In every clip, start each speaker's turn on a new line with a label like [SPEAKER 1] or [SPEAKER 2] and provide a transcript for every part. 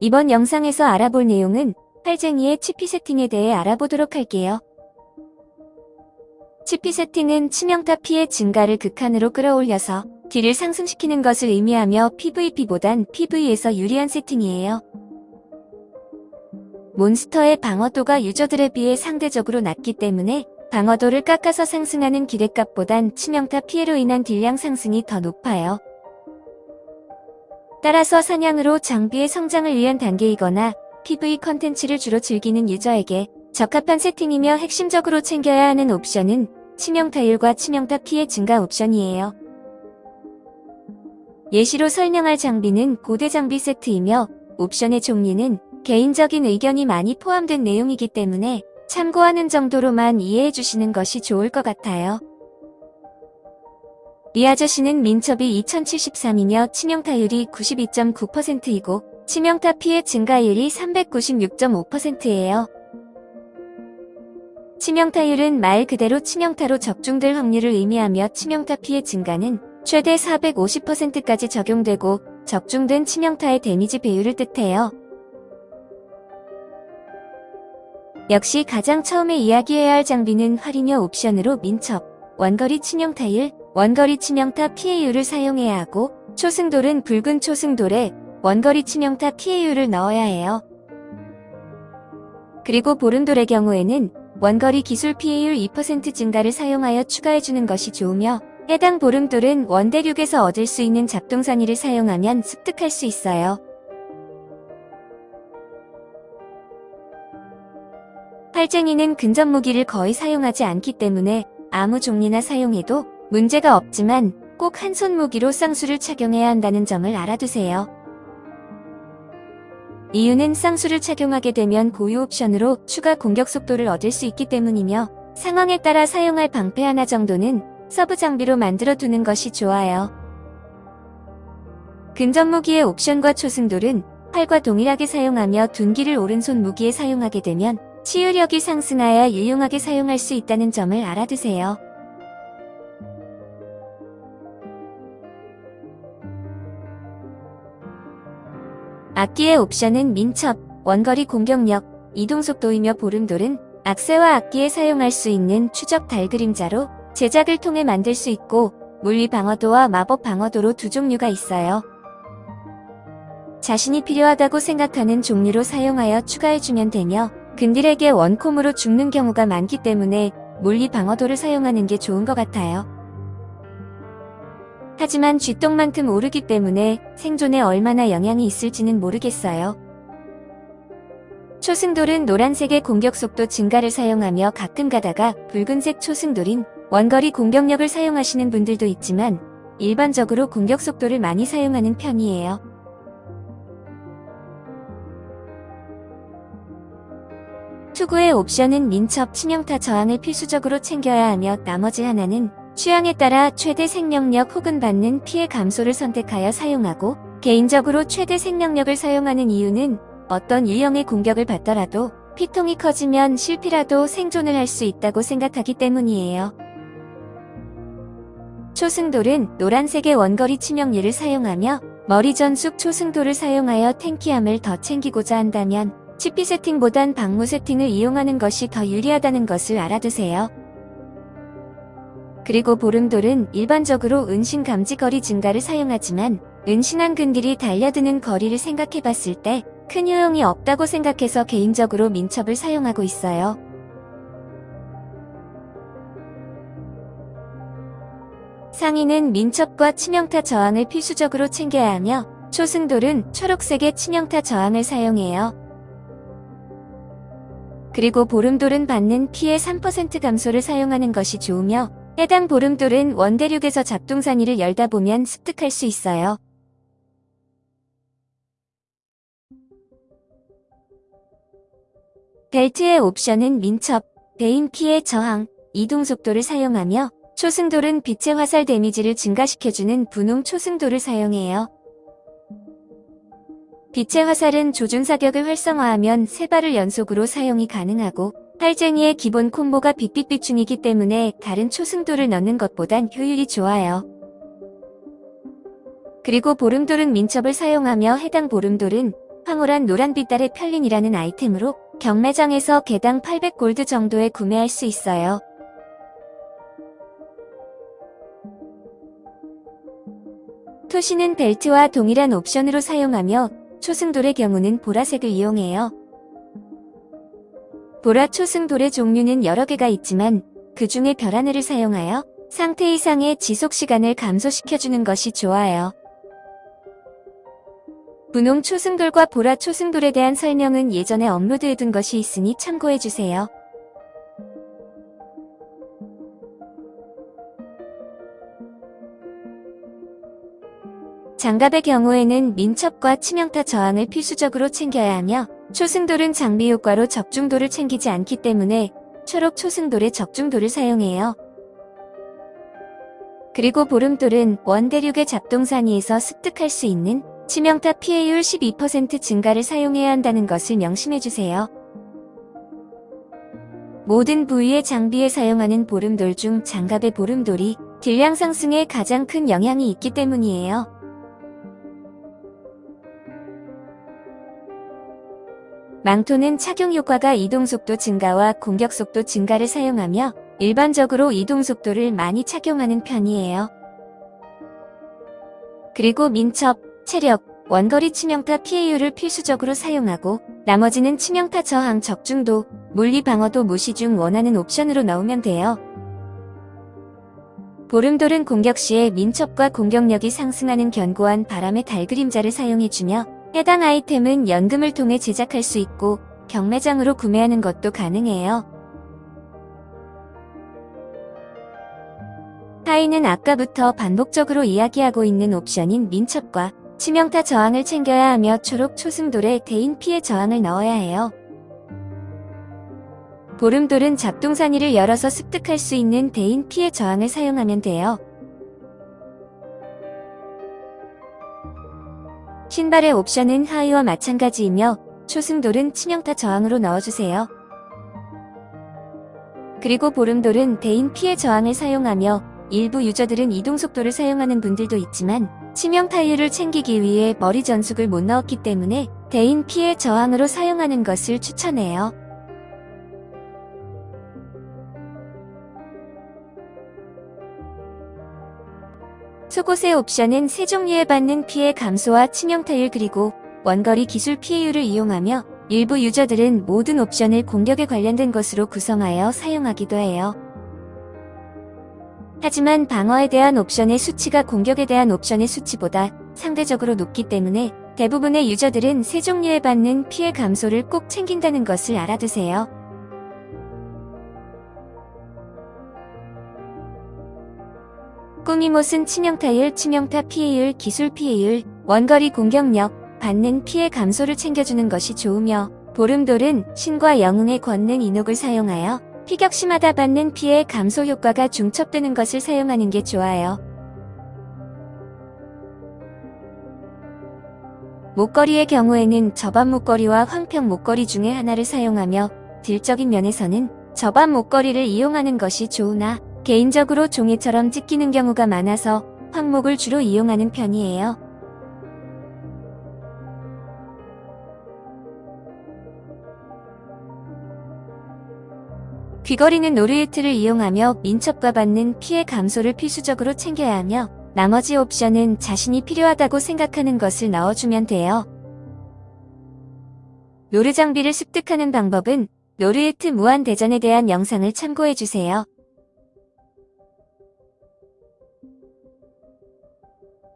[SPEAKER 1] 이번 영상에서 알아볼 내용은 활쟁이의 치피 세팅에 대해 알아보도록 할게요. 치피 세팅은 치명타 피해 증가를 극한으로 끌어올려서 딜을 상승시키는 것을 의미하며 PVP보단 PVE에서 유리한 세팅이에요. 몬스터의 방어도가 유저들에 비해 상대적으로 낮기 때문에 방어도를 깎아서 상승하는 기대값보단 치명타 피해로 인한 딜량 상승이 더 높아요. 따라서 사냥으로 장비의 성장을 위한 단계이거나 PV 컨텐츠를 주로 즐기는 유저에게 적합한 세팅이며 핵심적으로 챙겨야 하는 옵션은 치명타율과 치명타 피해 증가 옵션이에요. 예시로 설명할 장비는 고대 장비 세트이며 옵션의 종류는 개인적인 의견이 많이 포함된 내용이기 때문에 참고하는 정도로만 이해해 주시는 것이 좋을 것 같아요. 이 아저씨는 민첩이 2073이며 치명타율이 92.9%이고 치명타 피해 증가율이 396.5%예요. 치명타율은 말 그대로 치명타로 적중될 확률을 의미하며 치명타 피해 증가는 최대 450%까지 적용되고 적중된 치명타의 데미지 배율을 뜻해요. 역시 가장 처음에 이야기해야 할 장비는 활이며 옵션으로 민첩, 원거리 치명타율, 원거리 치명타 피해율을 사용해야 하고 초승돌은 붉은 초승돌에 원거리 치명타 피해율을 넣어야 해요. 그리고 보름돌의 경우에는 원거리 기술 피해율 2% 증가를 사용하여 추가해주는 것이 좋으며 해당 보름돌은 원대륙에서 얻을 수 있는 잡동사니를 사용하면 습득할 수 있어요. 활쟁이는 근접 무기를 거의 사용하지 않기 때문에 아무 종류나 사용해도 문제가 없지만 꼭 한 손 무기로 쌍수를 착용해야 한다는 점을 알아두세요. 이유는 쌍수를 착용하게 되면 고유 옵션으로 추가 공격 속도를 얻을 수 있기 때문이며 상황에 따라 사용할 방패 하나 정도는 sub 장비로 만들어 두는 것이 좋아요. 근접 무기의 옵션과 초승돌은 팔과 동일하게 사용하며 둔기를 오른손 무기에 사용하게 되면 치유력이 상승하여 유용하게 사용할 수 있다는 점을 알아두세요. 악기의 옵션은 민첩, 원거리 공격력, 이동속도이며 보름돌은 악세와 악기에 사용할 수 있는 추적 달 그림자로 제작을 통해 만들 수 있고 물리 방어도와 마법 방어도로 두 종류가 있어요. 자신이 필요하다고 생각하는 종류로 사용하여 추가해주면 되며 근딜에게 원콤으로 죽는 경우가 많기 때문에 물리 방어도를 사용하는 게 좋은 것 같아요. 하지만 쥐똥만큼 오르기 때문에 생존에 얼마나 영향이 있을지는 모르겠어요. 초승돌은 노란색의 공격 속도 증가를 사용하며 가끔 가다가 붉은색 초승돌인 원거리 공격력을 사용하시는 분들도 있지만 일반적으로 공격 속도를 많이 사용하는 편이에요. 투구의 옵션은 민첩 치명타 저항을 필수적으로 챙겨야 하며 나머지 하나는 취향에 따라 최대 생명력 혹은 받는 피해 감소를 선택하여 사용하고 개인적으로 최대 생명력을 사용하는 이유는 어떤 유형의 공격을 받더라도 피통이 커지면 실패라도 생존을 할 수 있다고 생각하기 때문이에요. 초승돌은 노란색의 원거리 치명률을 사용하며 머리 전숙 초승돌을 사용하여 탱키함을 더 챙기고자 한다면 치피 세팅보단 방무 세팅을 이용하는 것이 더 유리하다는 것을 알아두세요. 그리고 보름돌은 일반적으로 은신 감지 거리 증가를 사용하지만 은신한 근딜이 달려드는 거리를 생각해봤을 때 큰 효용이 없다고 생각해서 개인적으로 민첩을 사용하고 있어요. 상인은 민첩과 치명타 저항을 필수적으로 챙겨야 하며 초승돌은 초록색의 치명타 저항을 사용해요. 그리고 보름돌은 받는 피해 3% 감소를 사용하는 것이 좋으며 해당 보름돌은 원대륙에서 잡동사니를 열다 보면 습득할 수 있어요. 벨트의 옵션은 민첩, 베인 피해 저항, 이동 속도를 사용하며 초승돌은 빛의 화살 데미지를 증가시켜주는 분홍 초승돌을 사용해요. 빛의 화살은 조준 사격을 활성화하면 세 발을 연속으로 사용이 가능하고 팔쟁이의 기본 콤보가 빛빛빛중이기 때문에 다른 초승돌을 넣는 것보단 효율이 좋아요. 그리고 보름돌은 민첩을 사용하며 해당 보름돌은 황홀한 노란빛달의 편린이라는 아이템으로 경매장에서 개당 800골드 정도에 구매할 수 있어요. 토시는 벨트와 동일한 옵션으로 사용하며 초승돌의 경우는 보라색을 이용해요. 보라 초승 돌의 종류는 여러 개가 있지만 그 중에 별하늘을 사용하여 상태 이상의 지속 시간을 감소시켜주는 것이 좋아요. 분홍 초승돌과 보라 초승돌에 대한 설명은 예전에 업로드해둔 것이 있으니 참고해주세요. 장갑의 경우에는 민첩과 치명타 저항을 필수적으로 챙겨야 하며 초승돌은 장비 효과로 적중도를 챙기지 않기 때문에 초록 초승돌의 적중도를 사용해요. 그리고 보름돌은 원대륙의 잡동사니에서 습득할 수 있는 치명타 피해율 12% 증가를 사용해야 한다는 것을 명심해주세요. 모든 부위의 장비에 사용하는 보름돌 중 장갑의 보름돌이 딜량 상승에 가장 큰 영향이 있기 때문이에요. 망토는 착용 효과가 이동속도 증가와 공격속도 증가를 사용하며 일반적으로 이동속도를 많이 착용하는 편이에요. 그리고 민첩, 체력, 원거리 치명타 피해율을 필수적으로 사용하고 나머지는 치명타 저항 적중도, 물리 방어도 무시 중 원하는 옵션으로 넣으면 돼요. 보름돌은 공격 시에 민첩과 공격력이 상승하는 견고한 바람의 달 그림자를 사용해주며 해당 아이템은 연금을 통해 제작할 수 있고 경매장으로 구매하는 것도 가능해요. 하이는 아까부터 반복적으로 이야기하고 있는 옵션인 민첩과 치명타 저항을 챙겨야 하며 초록 초승돌에 대인 피해 저항을 넣어야 해요. 보름돌은 잡동사니를 열어서 습득할 수 있는 대인 피해 저항을 사용하면 돼요. 신발의 옵션은 하의와 마찬가지이며 초승돌은 치명타 저항으로 넣어주세요. 그리고 보름돌은 대인 피해 저항을 사용하며 일부 유저들은 이동속도를 사용하는 분들도 있지만 치명 타율을 챙기기 위해 머리 전숙을 못 넣었기 때문에 대인 피해 저항으로 사용하는 것을 추천해요. 속옷의 옵션은 세 종류에 받는 피해 감소와 치명 타율 그리고 원거리 기술 피해율을 이용하며 일부 유저들은 모든 옵션을 공격에 관련된 것으로 구성하여 사용하기도 해요. 하지만 방어에 대한 옵션의 수치가 공격에 대한 옵션의 수치보다 상대적으로 높기 때문에 대부분의 유저들은 세 종류에 받는 피해 감소를 꼭 챙긴다는 것을 알아두세요. 꾸미못은 치명타율, 치명타 피해율, 기술 피해율, 원거리 공격력, 받는 피해 감소를 챙겨주는 것이 좋으며 보름돌은 신과 영웅의 권능 인옥을 사용하여 피격심하다 받는 피해 감소 효과가 중첩되는 것을 사용하는 게 좋아요. 목걸이의 경우에는 저반 목걸이와 황평 목걸이 중에 하나를 사용하며 딜적인 면에서는 저반 목걸이를 이용하는 것이 좋으나 개인적으로 종이처럼 찢기는 경우가 많아서 황목을 주로 이용하는 편이에요. 귀걸이는 노르이트를 이용하며 민첩과 받는 피해 감소를 필수적으로 챙겨야 하며 나머지 옵션은 자신이 필요하다고 생각하는 것을 넣어주면 돼요. 노르 장비를 습득하는 방법은 노르예트 무한대전에 대한 영상을 참고해주세요.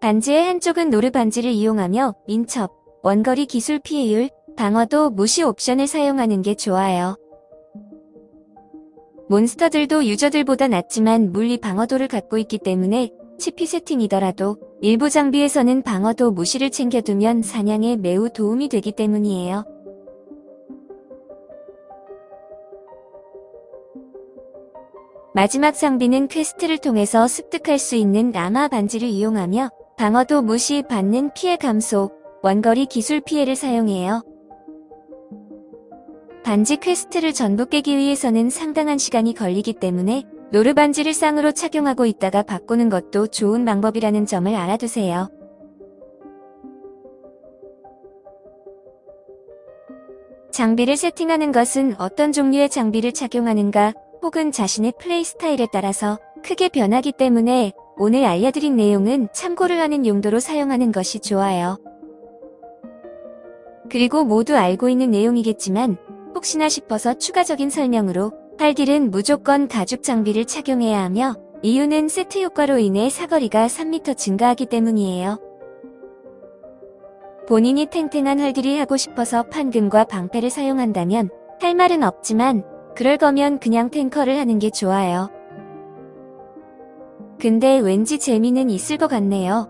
[SPEAKER 1] 반지의 한쪽은 노르 반지를 이용하며 민첩, 원거리 기술 피해율, 방어도 무시 옵션을 사용하는 게 좋아요. 몬스터들도 유저들보다 낮지만 물리 방어도를 갖고 있기 때문에 치피 세팅이더라도 일부 장비에서는 방어도 무시를 챙겨두면 사냥에 매우 도움이 되기 때문이에요. 마지막 장비는 quest를 통해서 습득할 수 있는 라마 반지를 이용하며 방어도 무시 받는 피해 감소, 원거리 기술 피해를 사용해요. 반지 quest를 전부 깨기 위해서는 상당한 시간이 걸리기 때문에 노르 반지를 쌍으로 착용하고 있다가 바꾸는 것도 좋은 방법이라는 점을 알아두세요. 장비를 세팅하는 것은 어떤 종류의 장비를 착용하는가 혹은 자신의 플레이 스타일에 따라서 크게 변하기 때문에 오늘 알려드린 내용은 참고를 하는 용도로 사용하는 것이 좋아요. 그리고 모두 알고 있는 내용이겠지만 혹시나 싶어서 추가적인 설명으로 팔딜은 무조건 가죽 장비를 착용해야 하며 이유는 세트 효과로 인해 사거리가 3m 증가하기 때문이에요. 본인이 탱탱한 활딜이 하고 싶어서 판금과 방패를 사용한다면 할 말은 없지만 그럴 거면 그냥 탱커를 하는 게 좋아요. 근데 왠지 재미는 있을 것 같네요.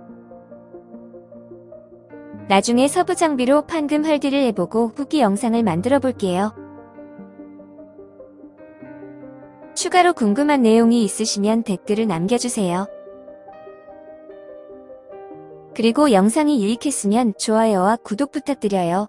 [SPEAKER 1] 나중에 서부 장비로 판금 활딜을 해보고 후기 영상을 만들어 볼게요. 추가로 궁금한 내용이 있으시면 댓글을 남겨주세요. 그리고 영상이 유익했으면 좋아요와 구독 부탁드려요.